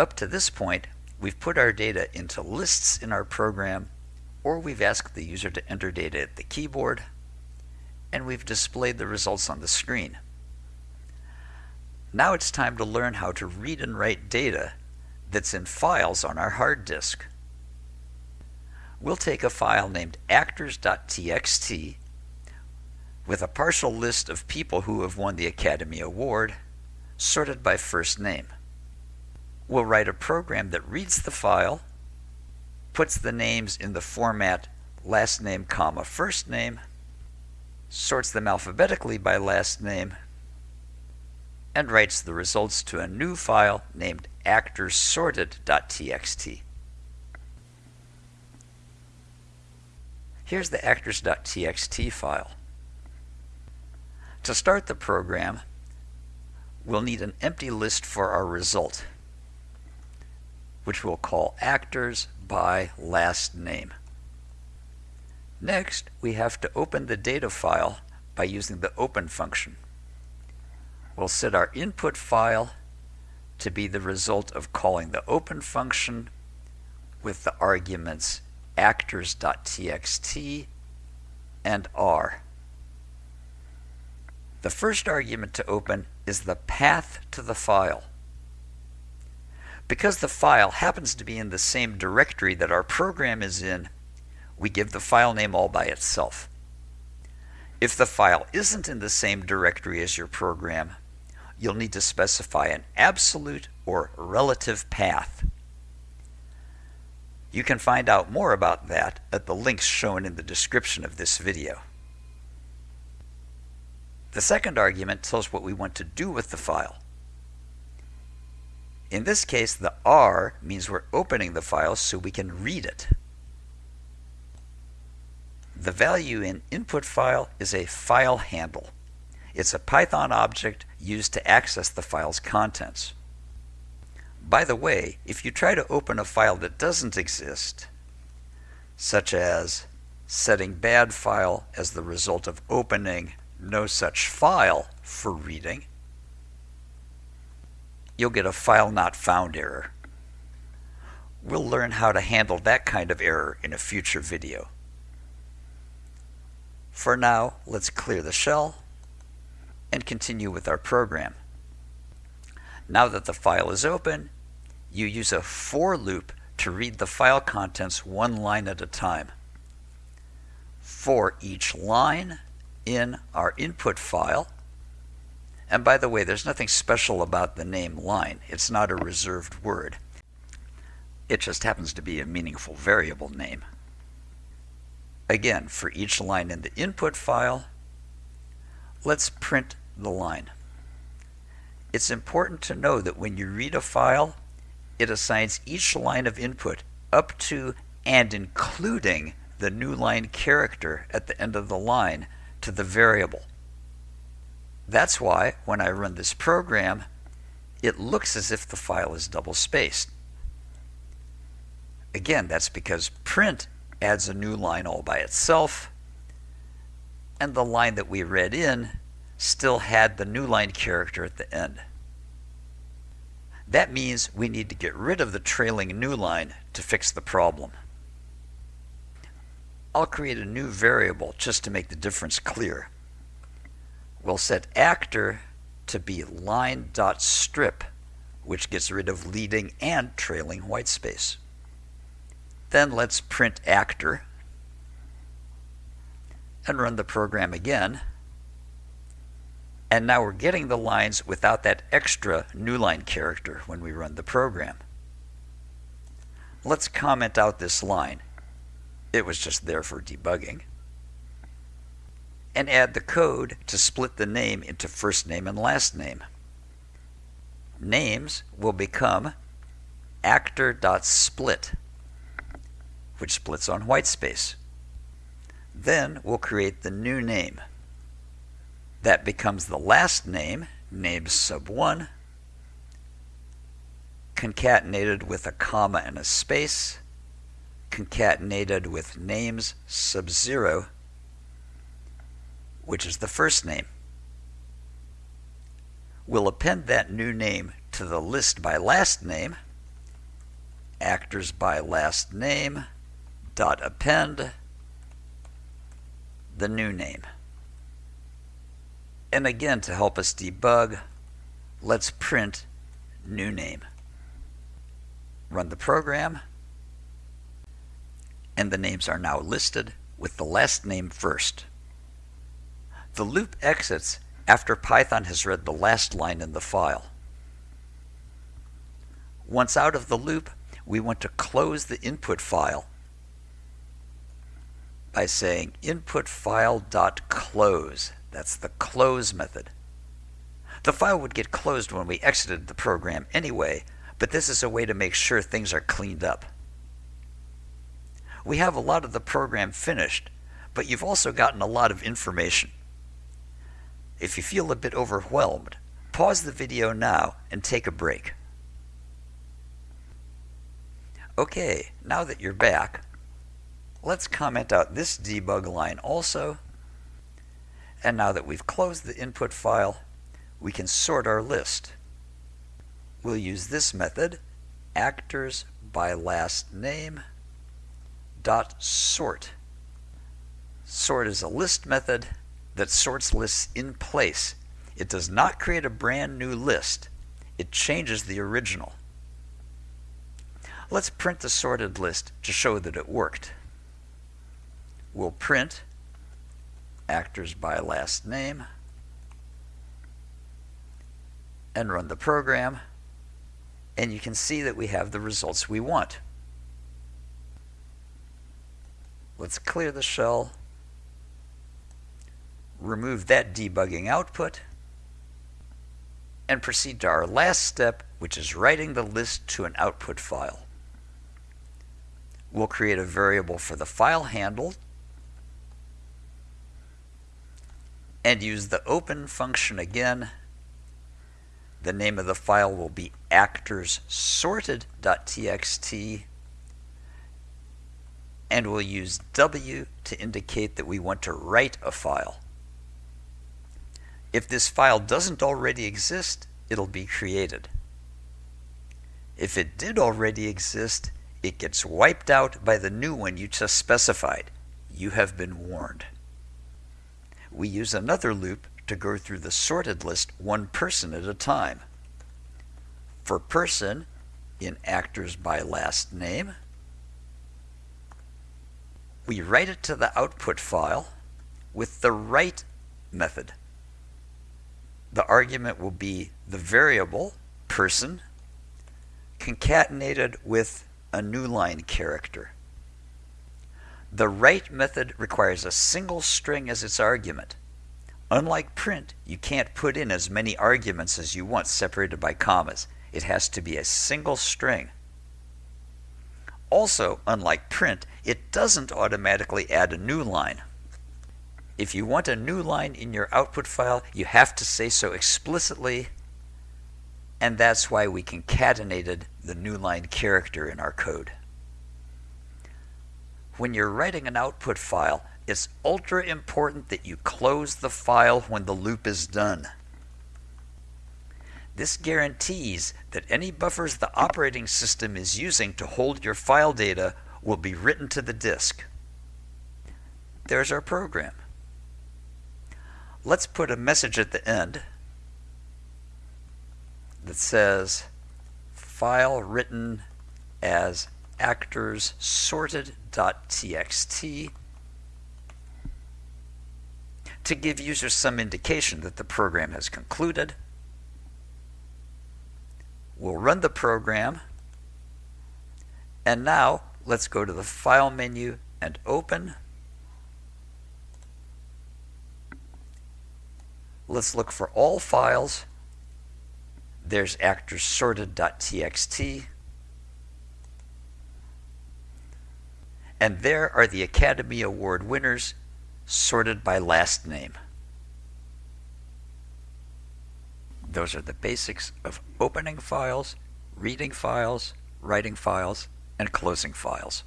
Up to this point, we've put our data into lists in our program, or we've asked the user to enter data at the keyboard, and we've displayed the results on the screen. Now it's time to learn how to read and write data that's in files on our hard disk. We'll take a file named actors.txt with a partial list of people who have won the Academy Award, sorted by first name. We'll write a program that reads the file, puts the names in the format last name comma first name, sorts them alphabetically by last name, and writes the results to a new file named actorssorted.txt. Here's the actors.txt file. To start the program, we'll need an empty list for our result, which we'll call actors by last name. Next, we have to open the data file by using the open function. We'll set our input file to be the result of calling the open function with the arguments actors.txt and r. The first argument to open is the path to the file. Because the file happens to be in the same directory that our program is in, we give the file name all by itself. If the file isn't in the same directory as your program, you'll need to specify an absolute or relative path. You can find out more about that at the links shown in the description of this video. The second argument tells what we want to do with the file. In this case, the R means we're opening the file so we can read it. The value in input file is a file handle. It's a Python object used to access the file's contents. By the way, if you try to open a file that doesn't exist, such as setting bad file as the result of opening no such file for reading, you'll get a file not found error. We'll learn how to handle that kind of error in a future video. For now, let's clear the shell and continue with our program. Now that the file is open, you use a for loop to read the file contents one line at a time. For each line, in our input file. And by the way, there's nothing special about the name line. It's not a reserved word. It just happens to be a meaningful variable name. Again, for each line in the input file, let's print the line. It's important to know that when you read a file, it assigns each line of input up to and including the new line character at the end of the line to the variable. That's why when I run this program, it looks as if the file is double spaced. Again, that's because print adds a new line all by itself, and the line that we read in still had the new line character at the end. That means we need to get rid of the trailing new line to fix the problem. I'll create a new variable just to make the difference clear. We'll set actor to be line.strip, which gets rid of leading and trailing whitespace. Then let's print actor and run the program again. And now we're getting the lines without that extra new line character when we run the program. Let's comment out this line. It was just there for debugging. And add the code to split the name into first name and last name. Names will become actor.split, which splits on whitespace. Then we'll create the new name. That becomes the last name, name sub 1, concatenated with a comma and a space, concatenated with names sub 0, which is the first name. We'll append that new name to the list by last name actors by last name dot append the new name. And again, to help us debug, let's print new name. Run the program, and the names are now listed with the last name first. The loop exits after Python has read the last line in the file. Once out of the loop, we want to close the input file by saying input file.close. That's the close method. The file would get closed when we exited the program anyway, but this is a way to make sure things are cleaned up. We have a lot of the program finished, but you've also gotten a lot of information. If you feel a bit overwhelmed, pause the video now and take a break. Okay, now that you're back, let's comment out this debug line also. And now that we've closed the input file, we can sort our list. We'll use this method, actors by last name dot sort. Sort is a list method that sorts lists in place. It does not create a brand new list. It changes the original. Let's print the sorted list to show that it worked. We'll print actors by last name and run the program and you can see that we have the results we want. Let's clear the shell, remove that debugging output, and proceed to our last step, which is writing the list to an output file. We'll create a variable for the file handle and use the open function again. The name of the file will be actorssorted.txt and we'll use W to indicate that we want to write a file. If this file doesn't already exist, it'll be created. If it did already exist, it gets wiped out by the new one you just specified. You have been warned. We use another loop to go through the sorted list one person at a time. For person, in actors by last name, we write it to the output file with the write method. The argument will be the variable person concatenated with a new line character. The write method requires a single string as its argument. Unlike print, you can't put in as many arguments as you want separated by commas. It has to be a single string. Also, unlike print, it doesn't automatically add a new line. If you want a new line in your output file, you have to say so explicitly, and that's why we concatenated the new line character in our code. When you're writing an output file, it's ultra important that you close the file when the loop is done. This guarantees that any buffers the operating system is using to hold your file data will be written to the disk. There's our program. Let's put a message at the end that says file written as actors sorted.txt to give users some indication that the program has concluded. We'll run the program. And now let's go to the File menu and Open. Let's look for all files. There's actorssorted.txt. And there are the Academy Award winners sorted by last name. Those are the basics of opening files, reading files, writing files, and closing files.